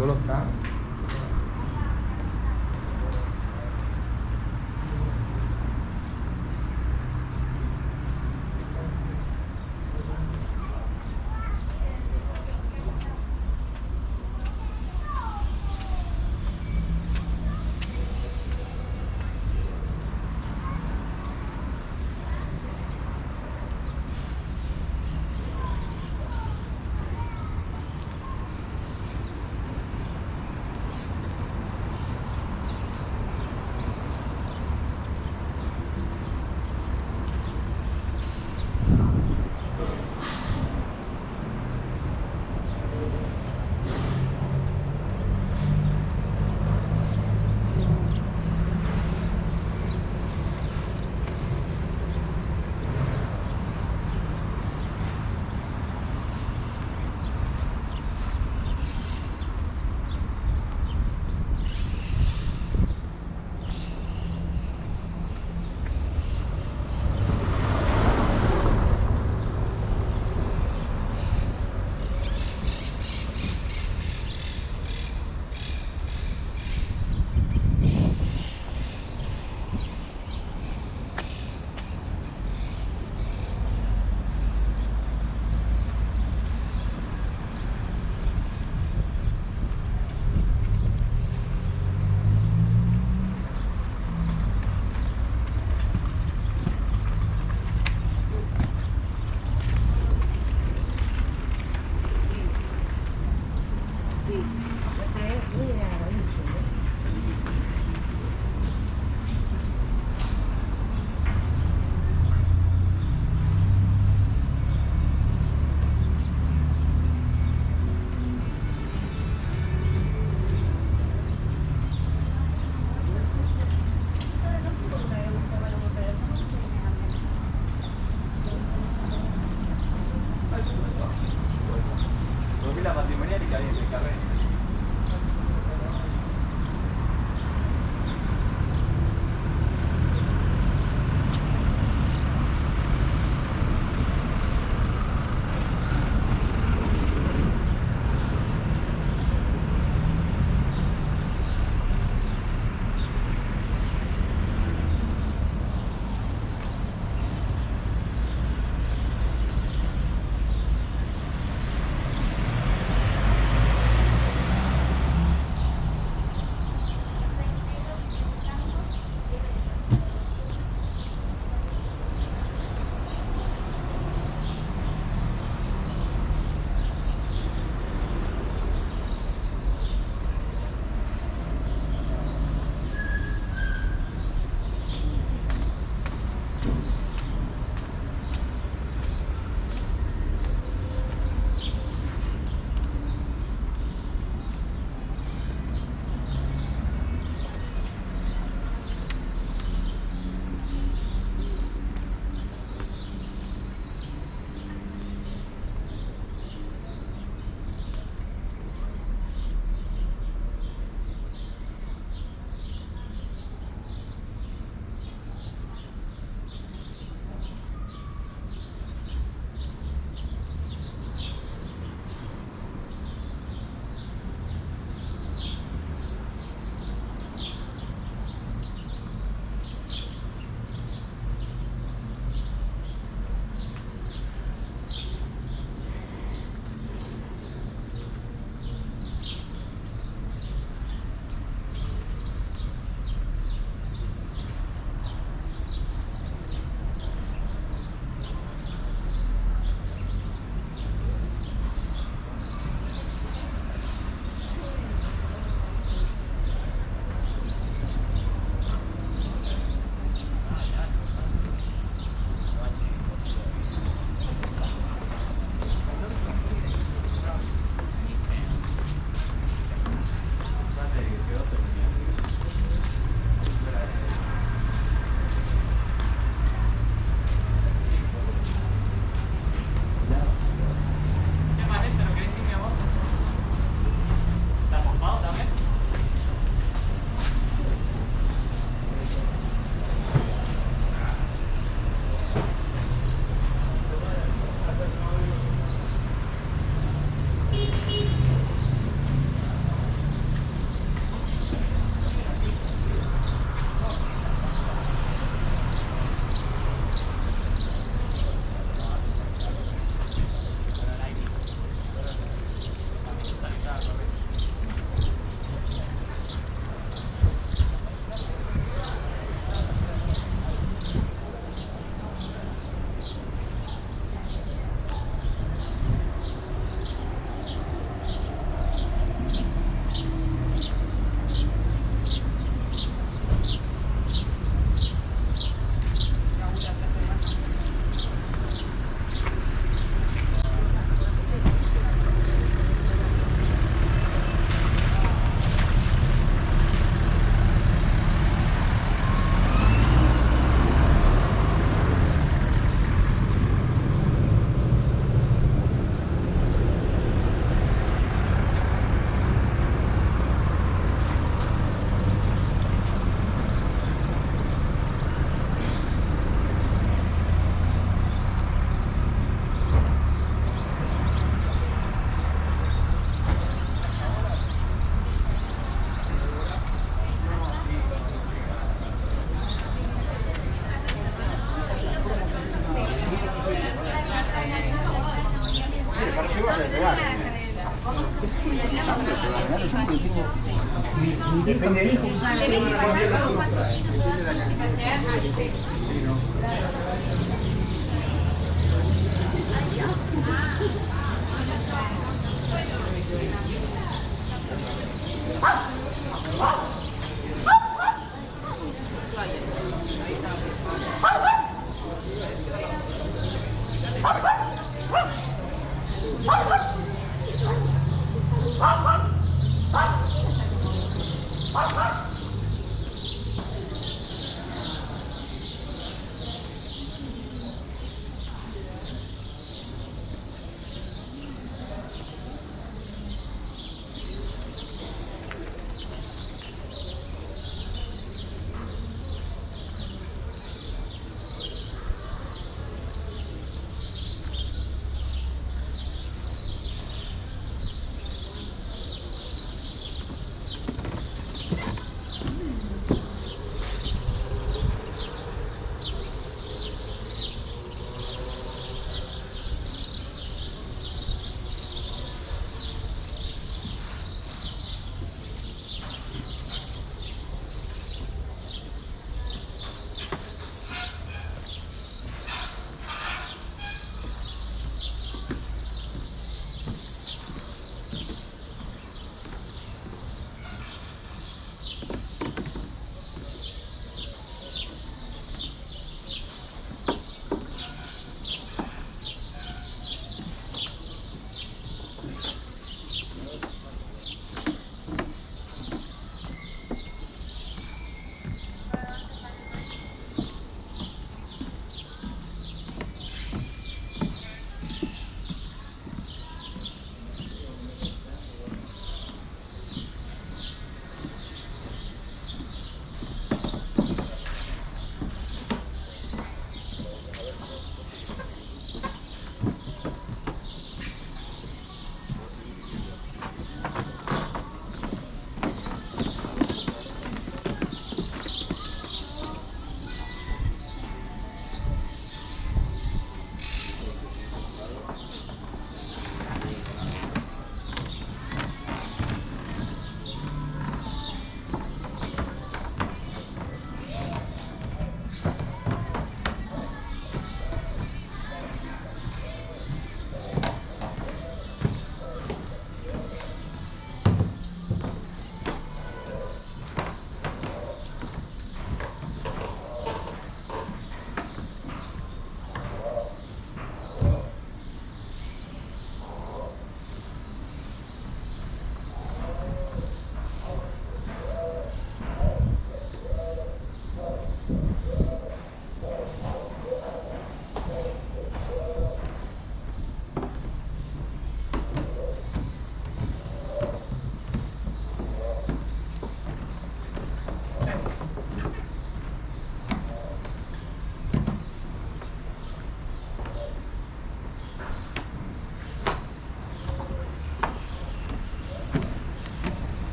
Solo está